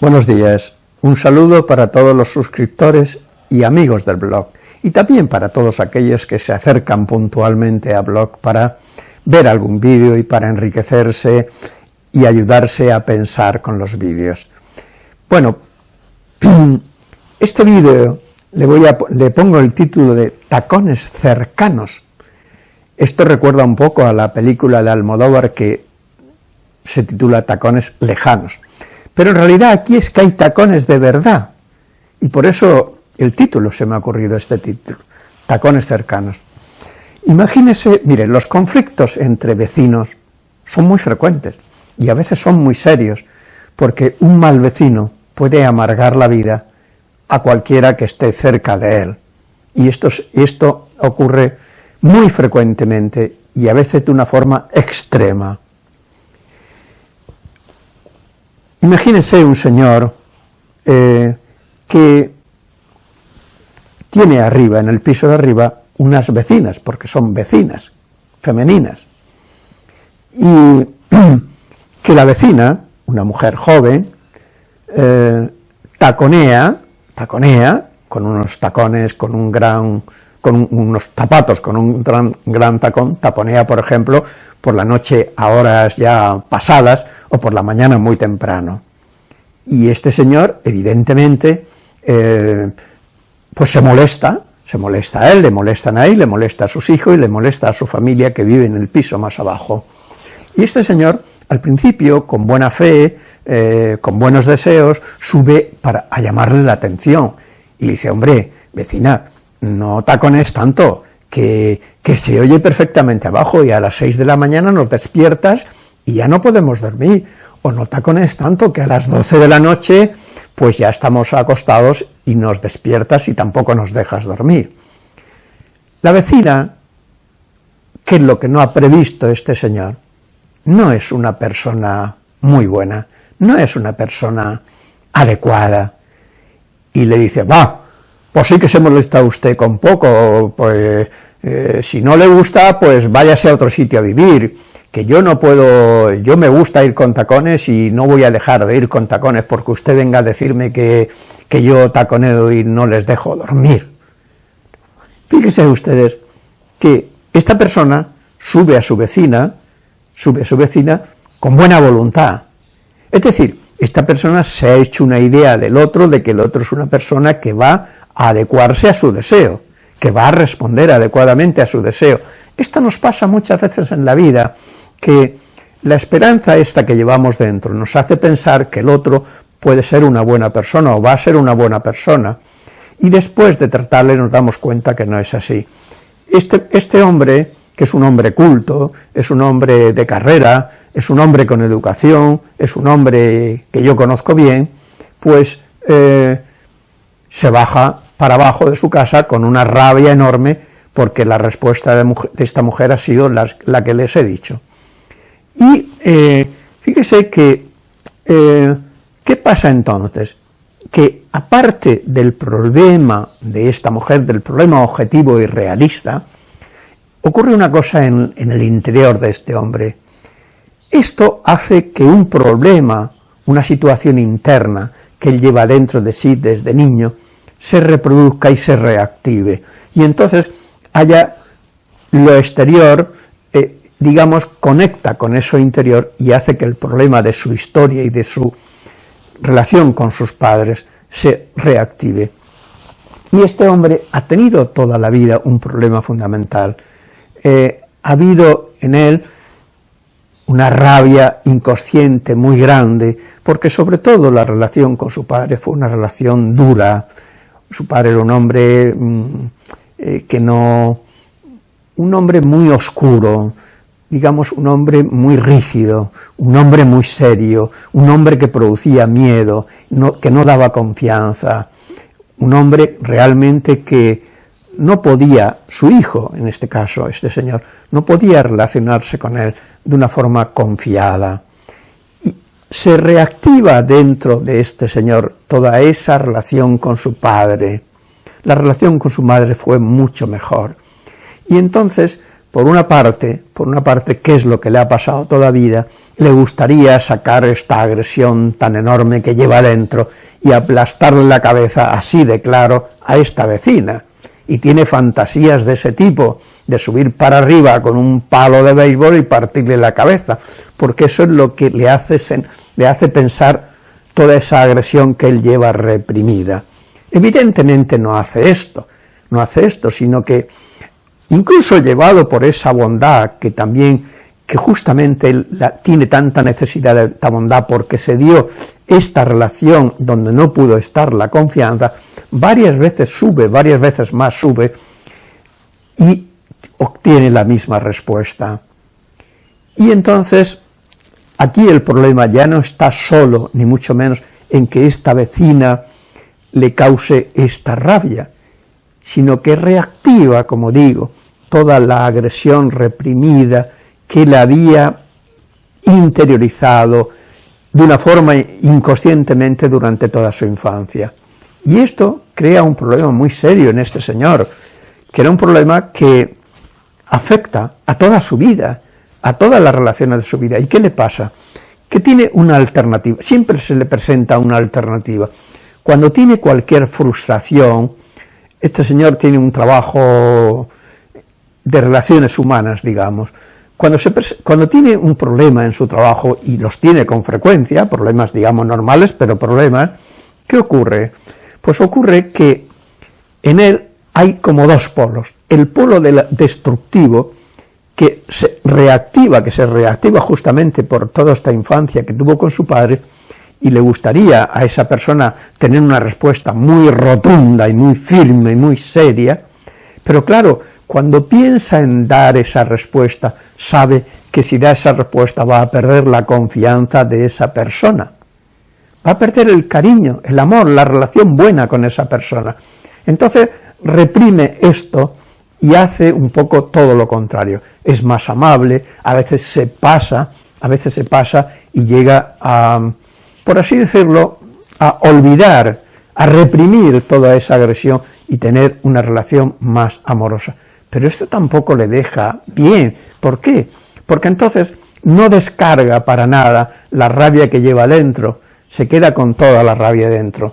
Buenos días, un saludo para todos los suscriptores y amigos del blog, y también para todos aquellos que se acercan puntualmente a blog para ver algún vídeo y para enriquecerse y ayudarse a pensar con los vídeos. Bueno, este vídeo le, le pongo el título de Tacones cercanos. Esto recuerda un poco a la película de Almodóvar que se titula Tacones lejanos. Pero en realidad aquí es que hay tacones de verdad, y por eso el título se me ha ocurrido este título, tacones cercanos. Imagínese, mire, los conflictos entre vecinos son muy frecuentes, y a veces son muy serios, porque un mal vecino puede amargar la vida a cualquiera que esté cerca de él. Y esto, esto ocurre muy frecuentemente y a veces de una forma extrema. Imagínese un señor eh, que tiene arriba, en el piso de arriba, unas vecinas, porque son vecinas, femeninas, y que la vecina, una mujer joven, eh, taconea, taconea, con unos tacones, con un gran con unos zapatos, con un gran, gran, tacón, taponea, por ejemplo, por la noche a horas ya pasadas o por la mañana muy temprano. Y este señor, evidentemente, eh, pues se molesta, se molesta a él, le molestan a él, le molesta a sus hijos y le molesta a su familia que vive en el piso más abajo. Y este señor, al principio, con buena fe, eh, con buenos deseos, sube para a llamarle la atención, y le dice, hombre, vecina, no tacones tanto, que, que se oye perfectamente abajo y a las 6 de la mañana nos despiertas y ya no podemos dormir, o no tacones tanto que a las 12 de la noche pues ya estamos acostados y nos despiertas y tampoco nos dejas dormir. La vecina, que es lo que no ha previsto este señor, no es una persona muy buena, no es una persona adecuada, y le dice, va, pues sí que se molesta usted con poco, pues eh, si no le gusta, pues váyase a otro sitio a vivir, que yo no puedo, yo me gusta ir con tacones y no voy a dejar de ir con tacones porque usted venga a decirme que, que yo taconeo y no les dejo dormir. Fíjense ustedes que esta persona sube a su vecina, sube a su vecina con buena voluntad, es decir, esta persona se ha hecho una idea del otro, de que el otro es una persona que va a adecuarse a su deseo, que va a responder adecuadamente a su deseo. Esto nos pasa muchas veces en la vida, que la esperanza esta que llevamos dentro nos hace pensar que el otro puede ser una buena persona o va a ser una buena persona, y después de tratarle nos damos cuenta que no es así. Este, este hombre que es un hombre culto, es un hombre de carrera, es un hombre con educación, es un hombre que yo conozco bien, pues eh, se baja para abajo de su casa con una rabia enorme porque la respuesta de, esta mujer ha sido la, que les he dicho. Y eh, fíjese que, eh, ¿qué pasa entonces? Que aparte del problema de esta mujer, del problema objetivo y realista, ocurre una cosa en, el interior de este hombre. Esto hace que un problema, una situación interna que él lleva dentro de sí desde niño, se reproduzca y se reactive. Y entonces haya lo exterior, eh, digamos, conecta con eso interior y hace que el problema de su historia y de su relación con sus padres se reactive. Y este hombre ha tenido toda la vida un problema fundamental, eh, ha habido en él una rabia inconsciente muy grande, porque sobre todo la relación con su padre fue una relación dura, su padre era un hombre mm, eh, que no, un hombre muy oscuro, digamos un hombre muy rígido, un hombre muy serio, un hombre que producía miedo, que no daba confianza, un hombre realmente que no podía, su hijo, en este caso, este señor, no podía relacionarse con él de una forma confiada. Y se reactiva dentro de este señor toda esa relación con su padre. La relación con su madre fue mucho mejor. Y entonces, por una parte, por una parte, qué es lo que le ha pasado toda la vida, le gustaría sacar esta agresión tan enorme que lleva dentro y aplastarle la cabeza así de claro a esta vecina, y tiene fantasías de ese tipo, de subir para arriba con un palo de béisbol y partirle la cabeza, porque eso es lo que le hace, le hace pensar toda esa agresión que él lleva reprimida. Evidentemente no hace esto, no hace esto, sino que incluso llevado por esa bondad que también, que justamente tiene tanta necesidad de esta bondad porque se dio esta relación donde no pudo estar la confianza, varias veces sube, varias veces más sube y obtiene la misma respuesta. Y entonces, aquí el problema ya no está solo, ni mucho menos, en que esta vecina le cause esta rabia, sino que reactiva, como digo, toda la agresión reprimida que le había interiorizado de una forma inconscientemente durante toda su infancia. Y esto crea un problema muy serio en este señor, que era un problema que afecta a toda su vida, a todas las relaciones de su vida. ¿Y qué le pasa? Que tiene una alternativa, siempre se le presenta una alternativa. Cuando tiene cualquier frustración, este señor tiene un trabajo de relaciones humanas, digamos, cuando, tiene un problema en su trabajo, y los tiene con frecuencia, problemas digamos normales, pero problemas, ¿qué ocurre? Pues ocurre que en él hay como dos polos, el polo destructivo, que se reactiva, que se reactiva justamente por toda esta infancia que tuvo con su padre, y le gustaría a esa persona tener una respuesta muy rotunda y muy firme y muy seria, pero claro, cuando piensa en dar esa respuesta, sabe que si da esa respuesta va a perder la confianza de esa persona, va a perder el cariño, el amor, la relación buena con esa persona. Entonces reprime esto y hace un poco todo lo contrario, es más amable, a veces se pasa, a veces se pasa y llega a por así decirlo, a olvidar, a reprimir toda esa agresión y tener una relación más amorosa. Pero esto tampoco le deja bien. ¿Por qué? Porque entonces no descarga para nada la rabia que lleva dentro, se queda con toda la rabia dentro.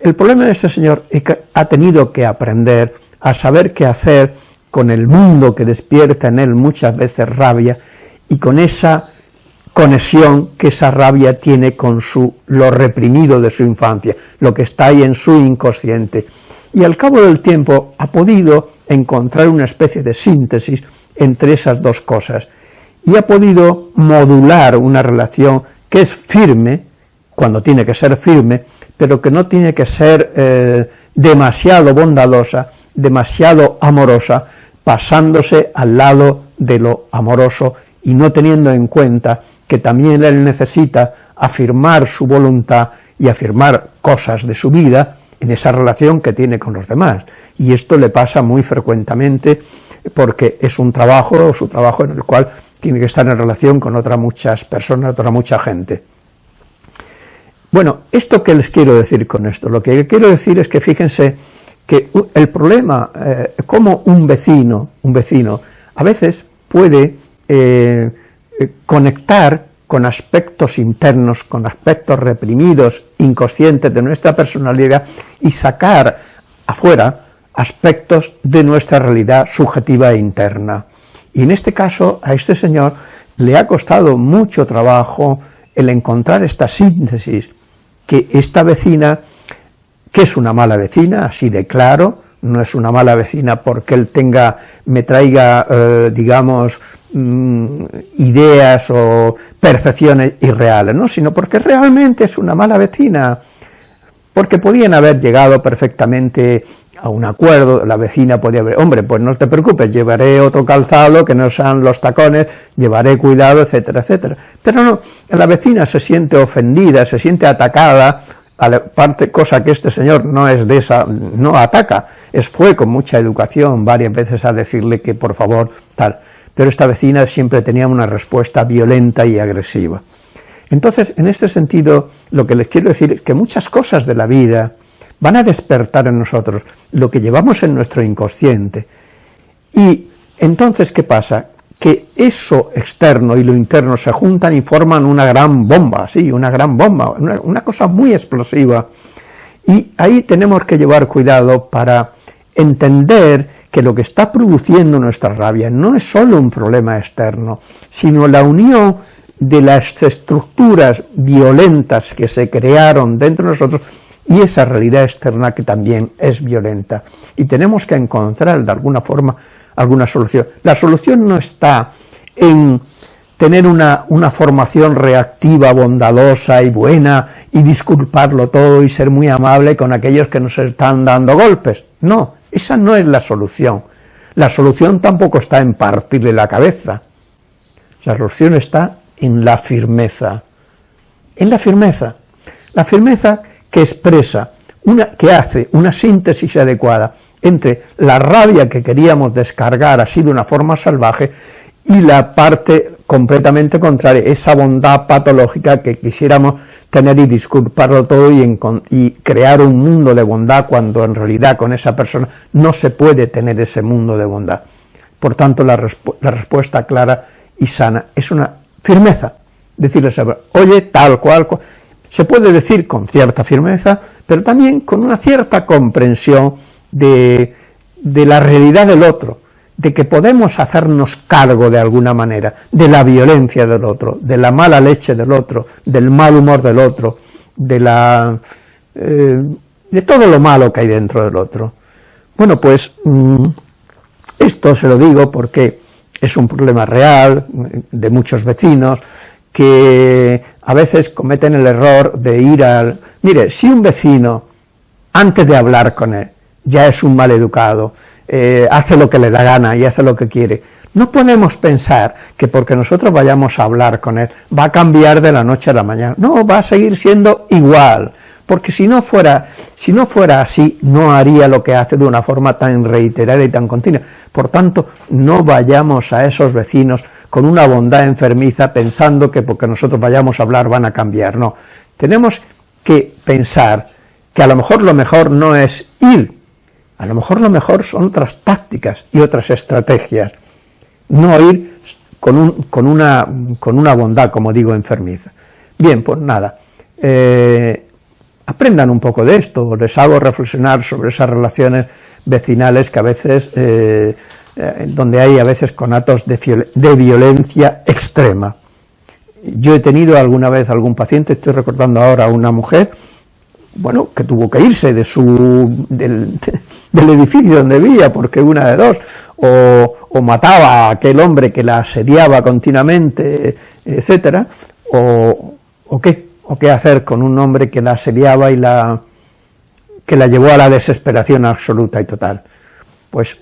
El problema de este señor es que ha tenido que aprender a saber qué hacer con el mundo que despierta en él muchas veces rabia y con esa conexión que esa rabia tiene con su, lo reprimido de su infancia, lo que está ahí en su inconsciente. Y al cabo del tiempo ha podido encontrar una especie de síntesis entre esas dos cosas, y ha podido modular una relación que es firme, cuando tiene que ser firme, pero que no tiene que ser eh, demasiado bondadosa, demasiado amorosa, pasándose al lado de lo amoroso y no teniendo en cuenta que también él necesita afirmar su voluntad y afirmar cosas de su vida en esa relación que tiene con los demás. Y esto le pasa muy frecuentemente porque es un trabajo, su trabajo en el cual tiene que estar en relación con otras muchas personas, otra mucha gente. Bueno, ¿esto qué les quiero decir con esto? Lo que quiero decir es que fíjense que el problema, eh, como un vecino, un vecino, a veces puede eh, eh, conectar con aspectos internos, con aspectos reprimidos, inconscientes de nuestra personalidad y sacar afuera aspectos de nuestra realidad subjetiva e interna. Y en este caso, a este señor le ha costado mucho trabajo el encontrar esta síntesis, que esta vecina, que es una mala vecina, así de claro, no es una mala vecina porque él tenga, me traiga, eh, digamos, mm, ideas o percepciones irreales, ¿no? sino porque realmente es una mala vecina, porque podían haber llegado perfectamente a un acuerdo, la vecina podía haber, hombre, pues no te preocupes, llevaré otro calzado que no sean los tacones, llevaré cuidado, etcétera, etcétera. Pero no, la vecina se siente ofendida, se siente atacada, parte, cosa que este señor no es de esa, no ataca, es fue con mucha educación varias veces a decirle que por favor, tal, pero esta vecina siempre tenía una respuesta violenta y agresiva. Entonces, en este sentido, lo que les quiero decir es que muchas cosas de la vida van a despertar en nosotros lo que llevamos en nuestro inconsciente, y Entonces, ¿qué pasa? Que eso externo y lo interno se juntan y forman una gran bomba, sí, una gran bomba, una, cosa muy explosiva. Y ahí tenemos que llevar cuidado para entender que lo que está produciendo nuestra rabia no es solo un problema externo, sino la unión de las estructuras violentas que se crearon dentro de nosotros y esa realidad externa que también es violenta. Y tenemos que encontrar de alguna forma alguna solución. La solución no está en tener una, una, formación reactiva, bondadosa y buena, y disculparlo todo y ser muy amable con aquellos que nos están dando golpes. No, esa no es la solución. La solución tampoco está en partirle la cabeza. La solución está en la firmeza. En la firmeza. La firmeza que expresa, una, que hace una síntesis adecuada entre la rabia que queríamos descargar así de una forma salvaje y la parte completamente contraria, esa bondad patológica que quisiéramos tener y disculparlo todo y, crear un mundo de bondad cuando en realidad con esa persona no se puede tener ese mundo de bondad. Por tanto, la, la respuesta clara y sana es una firmeza, decirle, oye, tal cual, cual, se puede decir con cierta firmeza, pero también con una cierta comprensión de, la realidad del otro, de que podemos hacernos cargo de alguna manera de la violencia del otro, de la mala leche del otro, del mal humor del otro, de la eh, de todo lo malo que hay dentro del otro. Bueno, pues mm, esto se lo digo porque es un problema real de muchos vecinos que a veces cometen el error de ir al... Mire, si un vecino, antes de hablar con él, ya es un mal educado, eh, hace lo que le da gana y hace lo que quiere. No podemos pensar que porque nosotros vayamos a hablar con él va a cambiar de la noche a la mañana. No, va a seguir siendo igual, porque si no fuera, si no fuera así, no haría lo que hace de una forma tan reiterada y tan continua. Por tanto, no vayamos a esos vecinos con una bondad enfermiza pensando que porque nosotros vayamos a hablar van a cambiar. No, tenemos que pensar que a lo mejor lo mejor no es ir a lo mejor lo mejor son otras tácticas y otras estrategias, no ir con, un, con, una, con una, bondad, como digo, enfermiza. Bien, pues nada, eh, aprendan un poco de esto, les hago reflexionar sobre esas relaciones vecinales que a veces, eh, eh, donde hay a veces conatos de, de violencia extrema. Yo he tenido alguna vez algún paciente, estoy recordando ahora a una mujer, bueno, que tuvo que irse de su, del, edificio donde vivía, porque una de dos, o, mataba a aquel hombre que la asediaba continuamente, etcétera, o, o, qué, o qué hacer con un hombre que la asediaba y la, que la llevó a la desesperación absoluta y total. Pues,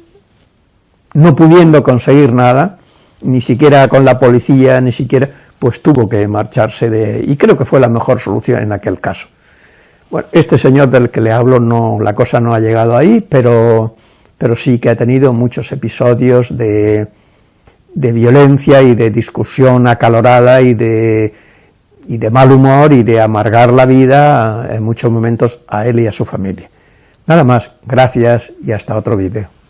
no pudiendo conseguir nada, ni siquiera con la policía, ni siquiera, pues tuvo que marcharse de, y creo que fue la mejor solución en aquel caso. Bueno, este señor del que le hablo, no, la cosa no ha llegado ahí, pero, pero sí que ha tenido muchos episodios de, de violencia y de discusión acalorada y de, y de mal humor y de amargar la vida en muchos momentos a él y a su familia. Nada más, gracias y hasta otro vídeo.